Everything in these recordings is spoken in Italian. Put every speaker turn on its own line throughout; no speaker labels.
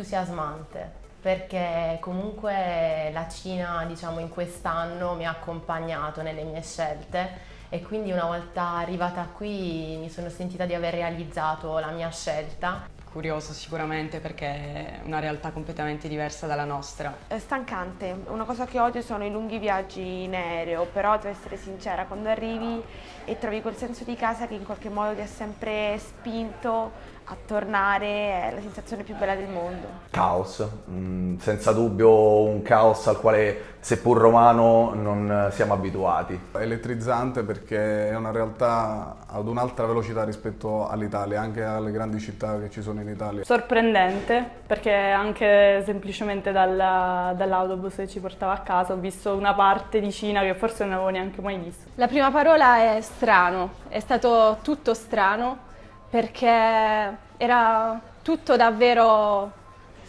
entusiasmante perché comunque la Cina diciamo in quest'anno mi ha accompagnato nelle mie scelte e quindi una volta arrivata qui mi sono sentita di aver realizzato la mia scelta
curioso sicuramente perché è una realtà completamente diversa dalla nostra.
È stancante, una cosa che odio sono i lunghi viaggi in aereo, però devo essere sincera, quando arrivi e trovi quel senso di casa che in qualche modo ti ha sempre spinto a tornare è la sensazione più bella del mondo.
Caos, mm, senza dubbio un caos al quale seppur romano non siamo abituati.
Elettrizzante perché è una realtà ad un'altra velocità rispetto all'Italia, anche alle grandi città che ci sono in Italia.
Sorprendente perché anche semplicemente dall'autobus che ci portava a casa ho visto una parte di Cina che forse non avevo neanche mai visto.
La prima parola è strano, è stato tutto strano perché era tutto davvero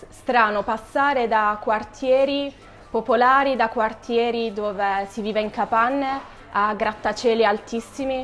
strano passare da quartieri popolari, da quartieri dove si vive in capanne a grattacieli altissimi.